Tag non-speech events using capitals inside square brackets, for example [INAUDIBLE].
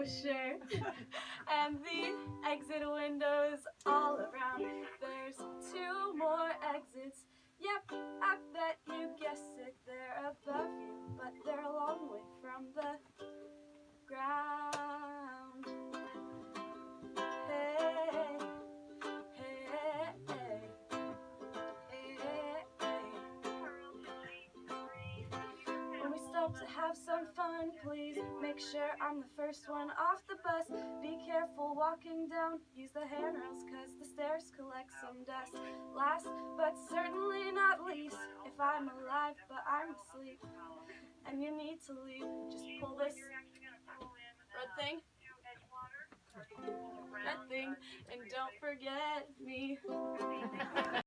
[LAUGHS] and the exit windows all around. There's two more exits. Yep, I bet you guessed it. They're above you, but they're a long way from the ground. Hey, hey, hey, hey, hey. When we stop to have some fun, please make sure I'm the first one off the bus. Be careful walking down, use the handrails cause the stairs collect some dust. Last but certainly not least, if I'm alive but I'm asleep and you need to leave, just pull this red thing, red thing, and don't forget me.